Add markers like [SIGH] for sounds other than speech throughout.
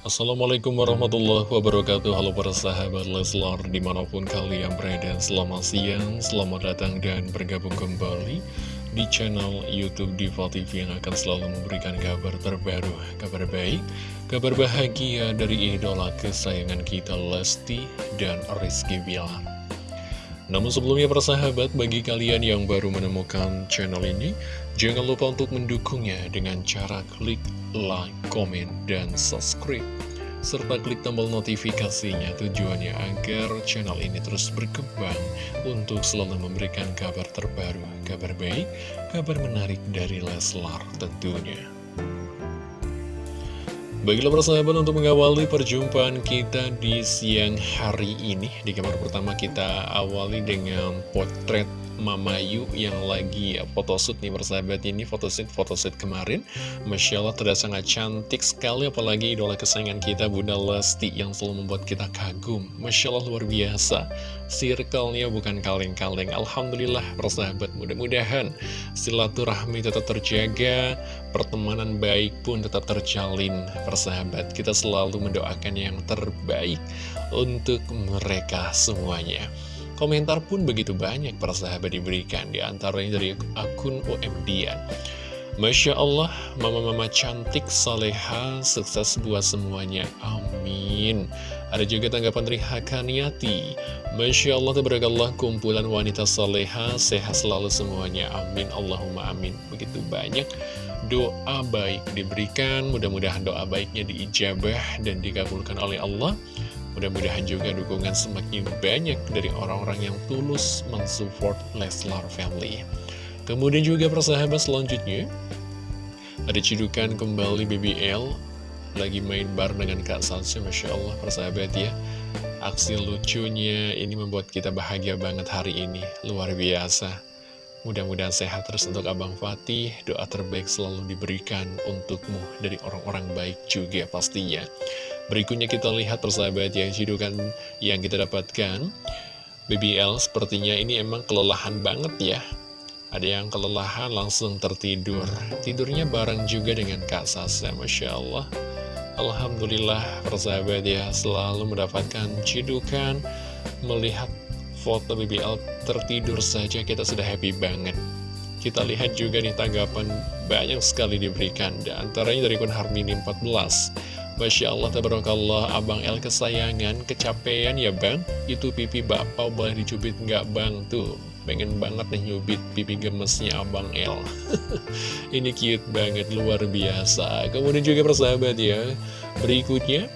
Assalamualaikum warahmatullahi wabarakatuh. Halo para sahabat Leslar Di mana pun kalian berada Selamat siang, selamat datang dan bergabung kembali Di channel Youtube Diva TV Yang akan selalu memberikan kabar terbaru Kabar baik, kabar bahagia Dari idola kesayangan kita Lesti dan Rizky Bilar namun sebelumnya persahabat, bagi kalian yang baru menemukan channel ini, jangan lupa untuk mendukungnya dengan cara klik like, komen, dan subscribe. Serta klik tombol notifikasinya tujuannya agar channel ini terus berkembang untuk selalu memberikan kabar terbaru, kabar baik, kabar menarik dari Leslar tentunya. Baiklah persahabat untuk mengawali perjumpaan kita di siang hari ini Di kamar pertama kita awali dengan potret Mama Yu yang lagi ya, photoshoot nih persahabat ini photoshoot photoshoot kemarin. Masya Allah terlihat sangat cantik sekali apalagi idola kesayangan kita Bunda Lesti yang selalu membuat kita kagum. Masya Allah luar biasa. Circle-nya bukan kaleng-kaleng. Alhamdulillah persahabat mudah-mudahan silaturahmi tetap terjaga pertemanan baik pun tetap terjalin persahabat. Kita selalu mendoakan yang terbaik untuk mereka semuanya Komentar pun begitu banyak para sahabat diberikan di antaranya dari akun OMDian. Masya Allah, mama-mama cantik, soleha, sukses buat semuanya. Amin. Ada juga tanggapan dari Hakaniati. Masya Allah, tabarakallah, kumpulan wanita soleha, sehat selalu semuanya. Amin, Allahumma amin. Begitu banyak doa baik diberikan, mudah-mudahan doa baiknya diijabah dan dikabulkan oleh Allah. Mudah-mudahan juga dukungan semakin banyak dari orang-orang yang tulus mensupport Leslar Family. Kemudian juga persahabat selanjutnya, ada cidukan kembali BBL, lagi main bar dengan Kak Sansu, Masya Allah persahabat ya. Aksi lucunya ini membuat kita bahagia banget hari ini, luar biasa. Mudah-mudahan sehat terus untuk Abang Fatih, doa terbaik selalu diberikan untukmu dari orang-orang baik juga pastinya. Berikutnya kita lihat persahabat yang cidukan yang kita dapatkan. BBL sepertinya ini emang kelelahan banget ya. Ada yang kelelahan langsung tertidur. Tidurnya bareng juga dengan Kak Sasa Masya Allah. Alhamdulillah persahabat ya selalu mendapatkan cidukan. Melihat foto BBL tertidur saja kita sudah happy banget. Kita lihat juga nih tanggapan banyak sekali diberikan. Dan antaranya dari Kun Harmini 14 Masya Allah, tabarakallah, Abang El kesayangan, kecapean ya Bang? Itu pipi bapak boleh dicubit nggak Bang? Tuh, pengen banget nih nyubit pipi gemesnya Abang El. [LAUGHS] Ini cute banget, luar biasa. Kemudian juga persahabat ya, berikutnya,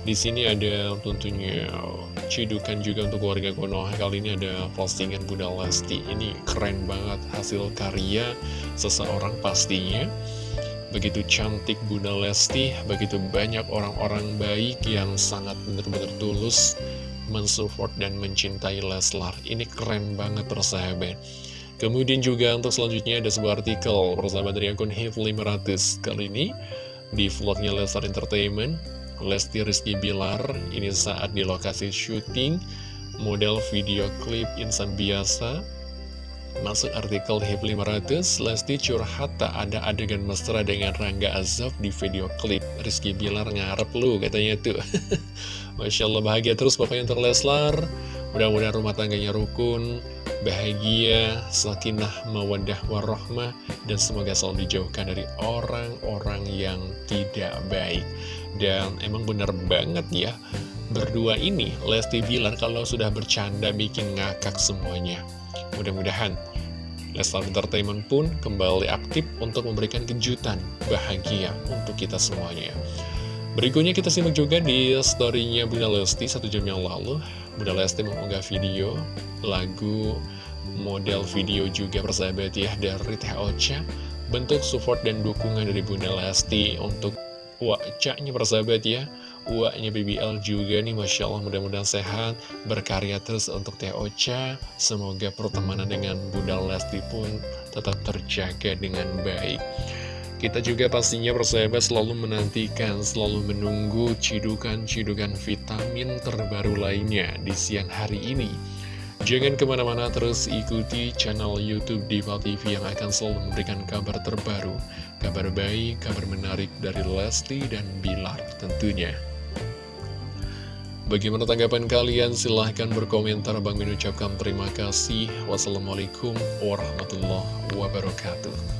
di sini ada tentunya cidukan juga untuk warga Konoha Kali ini ada postingan Bunda Lesti Ini keren banget hasil karya seseorang pastinya Begitu cantik Bunda Lesti, begitu banyak orang-orang baik yang sangat benar-benar tulus mensupport dan mencintai Leslar. Ini keren banget persahabat. Kemudian juga untuk selanjutnya ada sebuah artikel persahabat dari akun HIF500 kali ini di vlognya Leslar Entertainment. Lesti Rizky Bilar ini saat di lokasi syuting model video klip insan biasa Masuk artikel HIP 500, Lesti curhat tak ada adegan mesra dengan Rangga Azab di video klip. Rizky Bilar ngarep lu katanya tuh. [LAUGHS] Masya Allah bahagia terus pokoknya untuk Leslar. Mudah-mudahan rumah tangganya rukun, bahagia, sakinah, mawadah, warahmah, dan semoga selalu dijauhkan dari orang-orang yang tidak baik. Dan emang benar banget ya, berdua ini, Lesti Bilar kalau sudah bercanda bikin ngakak semuanya. Mudah-mudahan Leslar Entertainment pun kembali aktif untuk memberikan kejutan bahagia untuk kita semuanya. Berikutnya kita simak juga di storynya Bunda Lesti satu jam yang lalu. Bunda Lesti mengunggah video, lagu, model video juga persahabat ya dari Teh Ocha. Bentuk support dan dukungan dari Bunda Lesti untuk wajahnya persahabat ya Uaknya BBL juga nih Masya Allah mudah-mudahan sehat Berkarya terus untuk Teh Ocha Semoga pertemanan dengan Bunda Lesti pun tetap terjaga dengan baik kita juga pastinya persahabat selalu menantikan, selalu menunggu cidukan-cidukan vitamin terbaru lainnya di siang hari ini. Jangan ke mana-mana terus ikuti channel Youtube Diva TV yang akan selalu memberikan kabar terbaru, kabar baik, kabar menarik dari Lesti dan Bilar tentunya. Bagaimana tanggapan kalian? Silahkan berkomentar. Bang Min ucapkan terima kasih. Wassalamualaikum warahmatullahi wabarakatuh.